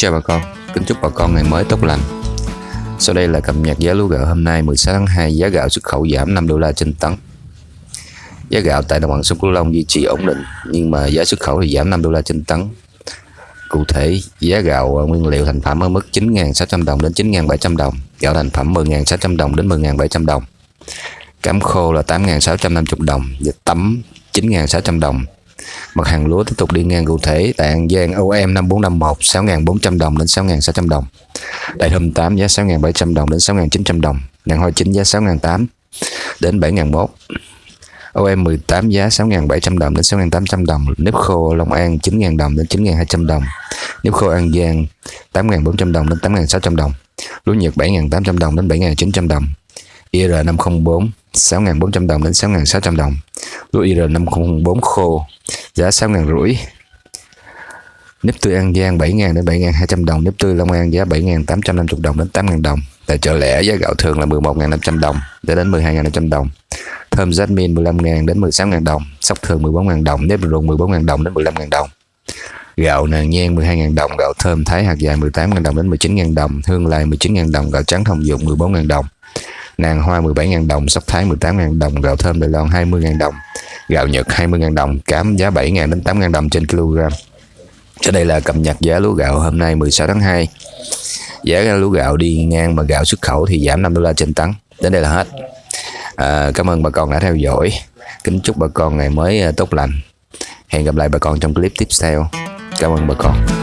chào bà con, kính chúc bà con ngày mới tốt lành. Sau đây là cập nhật giá lúa gạo hôm nay 16 tháng 2, giá gạo xuất khẩu giảm 5 đô la trên tấn. Giá gạo tại đồng bằng sông Cửu Long duy trì ổn định, nhưng mà giá xuất khẩu thì giảm 5 đô la trên tấn. Cụ thể, giá gạo à, nguyên liệu thành phẩm ở mức 9.600 đồng đến 9.700 đồng, gạo thành phẩm 10.600 đồng đến 10.700 đồng. Cám khô là 8.650 đồng, và tấm 9.600 đồng, Mặt hàng lúa tiếp tục đi ngang cụ thể, tại An Giang OM 5451 6.400 đồng đến 6.600 đồng. Đại thơm 8 giá 6.700 đồng đến 6.900 đồng. Nàng hoa chính giá 6.800 đến 7.001. OM 18 giá 6.700 đồng đến 6.800 đồng. Nếp khô Long An 9.000 đồng đến 9.200 đồng. Nếp khô An Giang 8.400 đồng đến 8.600 đồng. Lúa Nhật 7.800 đồng đến 7.900 đồng. IR504 6.400 đồng đến 6.600 đồng. Lúa IR504 khô giá 6 ngàn rưỡi nếp tươi An Giang 7.000 đến 7.200 đồng nếp tươi Long An giá 7.850 đồng đến 8.000 đồng tại chợ lẻ giá gạo thường là 11.500 đồng để đến 12.500 đồng thơm jasmine 15.000 đến 16.000 đồng sóc thường 14.000 đồng nếp ruộng 14.000 đồng đến 15.000 đồng gạo nàng nhang 12 ngàn đồng gạo thơm thái hạt dài 18.000 đồng đến 19.000 đồng hương lai 19.000 đồng gạo trắng thông dụng 14.000 đồng nàng hoa 17.000 đồng, sóc thái 18.000 đồng, gạo thơm Đài Loan 20.000 đồng, gạo Nhật 20.000 đồng, cám giá 7.000 đến 8.000 đồng trên kg. Trên đây là cập nhật giá lúa gạo hôm nay 16 tháng 2. Giá lúa gạo đi ngang mà gạo xuất khẩu thì giảm 5 đô la trên tấn. Đến đây là hết. À, cảm ơn bà con đã theo dõi. Kính chúc bà con ngày mới à, tốt lành. Hẹn gặp lại bà con trong clip tiếp theo. Cảm ơn bà con.